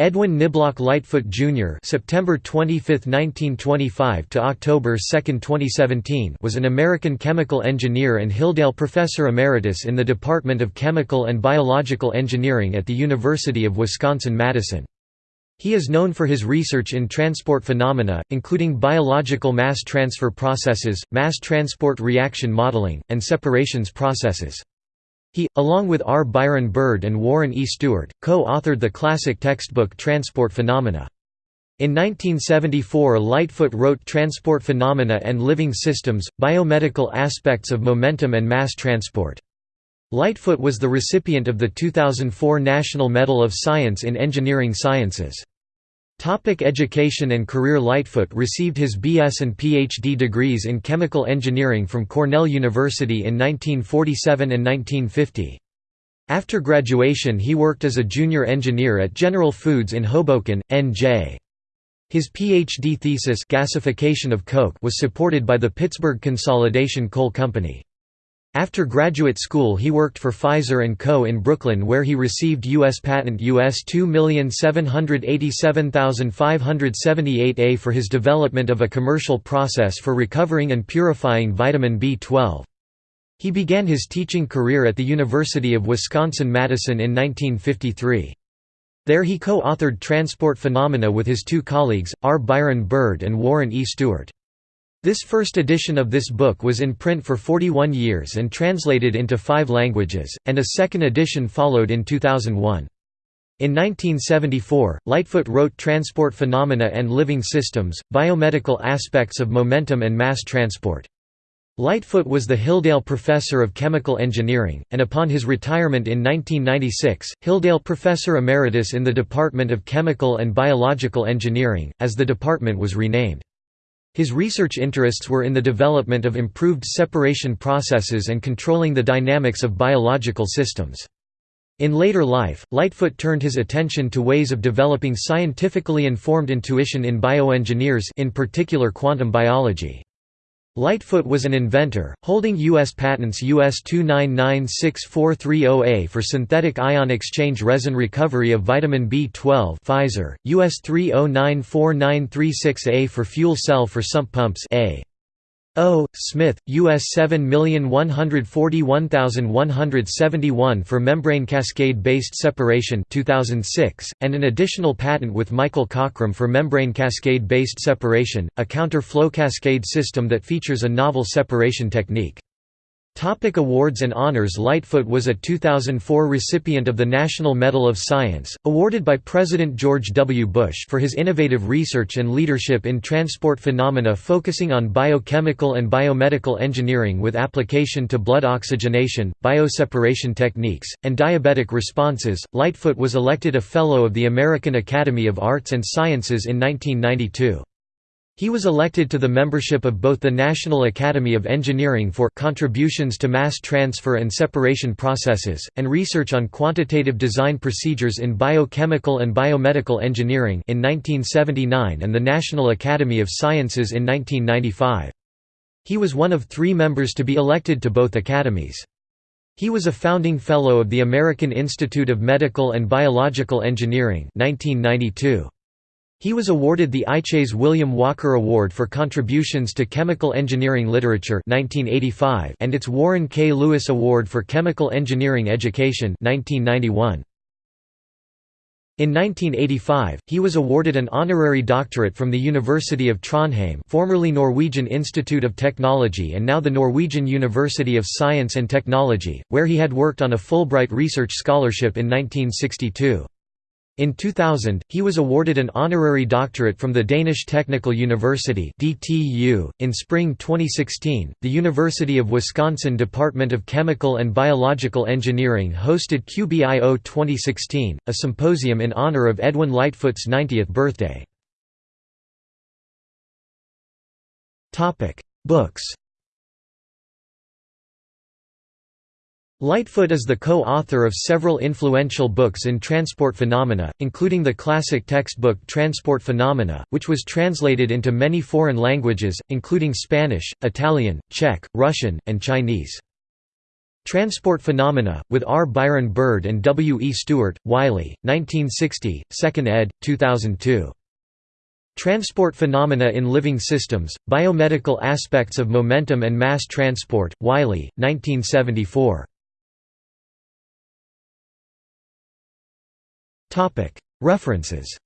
Edwin Niblock Lightfoot Jr. (September 25, 1925 to October 2, 2017) was an American chemical engineer and Hilldale Professor Emeritus in the Department of Chemical and Biological Engineering at the University of Wisconsin-Madison. He is known for his research in transport phenomena, including biological mass transfer processes, mass transport reaction modeling, and separations processes. He, along with R. Byron Bird and Warren E. Stewart, co-authored the classic textbook Transport Phenomena. In 1974 Lightfoot wrote Transport Phenomena and Living Systems, Biomedical Aspects of Momentum and Mass Transport. Lightfoot was the recipient of the 2004 National Medal of Science in Engineering Sciences. Topic education and career Lightfoot received his BS and PhD degrees in chemical engineering from Cornell University in 1947 and 1950. After graduation he worked as a junior engineer at General Foods in Hoboken, N.J. His PhD thesis gasification of coke was supported by the Pittsburgh Consolidation Coal Company. After graduate school he worked for Pfizer & Co. in Brooklyn where he received U.S. patent US 2787578A for his development of a commercial process for recovering and purifying vitamin B12. He began his teaching career at the University of Wisconsin-Madison in 1953. There he co-authored Transport Phenomena with his two colleagues, R. Byron Bird and Warren E. Stewart. This first edition of this book was in print for 41 years and translated into five languages, and a second edition followed in 2001. In 1974, Lightfoot wrote Transport Phenomena and Living Systems, Biomedical Aspects of Momentum and Mass Transport. Lightfoot was the Hilldale Professor of Chemical Engineering, and upon his retirement in 1996, Hilldale Professor Emeritus in the Department of Chemical and Biological Engineering, as the department was renamed. His research interests were in the development of improved separation processes and controlling the dynamics of biological systems. In later life, Lightfoot turned his attention to ways of developing scientifically informed intuition in bioengineers in particular quantum biology. Lightfoot was an inventor, holding U.S. patents US 2996430A for synthetic ion exchange resin recovery of vitamin B12 Pfizer, US 3094936A for fuel cell for sump pumps A. O. Smith, U.S. 7141171 for membrane cascade-based separation 2006, and an additional patent with Michael Cockrum for membrane cascade-based separation, a counter-flow cascade system that features a novel separation technique. Topic awards and honors Lightfoot was a 2004 recipient of the National Medal of Science, awarded by President George W. Bush for his innovative research and leadership in transport phenomena focusing on biochemical and biomedical engineering with application to blood oxygenation, bioseparation techniques, and diabetic responses. Lightfoot was elected a Fellow of the American Academy of Arts and Sciences in 1992. He was elected to the membership of both the National Academy of Engineering for contributions to mass transfer and separation processes, and research on quantitative design procedures in biochemical and biomedical engineering in 1979 and the National Academy of Sciences in 1995. He was one of three members to be elected to both academies. He was a founding Fellow of the American Institute of Medical and Biological Engineering 1992. He was awarded the AIChE's William Walker Award for contributions to chemical engineering literature 1985 and its Warren K. Lewis Award for Chemical Engineering Education 1991. In 1985, he was awarded an honorary doctorate from the University of Trondheim formerly Norwegian Institute of Technology and now the Norwegian University of Science and Technology, where he had worked on a Fulbright Research Scholarship in 1962. In 2000, he was awarded an honorary doctorate from the Danish Technical University (DTU). In spring 2016, the University of Wisconsin Department of Chemical and Biological Engineering hosted QBIO 2016, a symposium in honor of Edwin Lightfoot's 90th birthday. Topic: Books. Lightfoot is the co-author of several influential books in transport phenomena, including the classic textbook Transport Phenomena, which was translated into many foreign languages, including Spanish, Italian, Czech, Russian, and Chinese. Transport Phenomena, with R. Byron Bird and W. E. Stewart, Wiley, 1960, 2nd ed., 2002. Transport Phenomena in Living Systems, Biomedical Aspects of Momentum and Mass Transport, Wiley, 1974. References.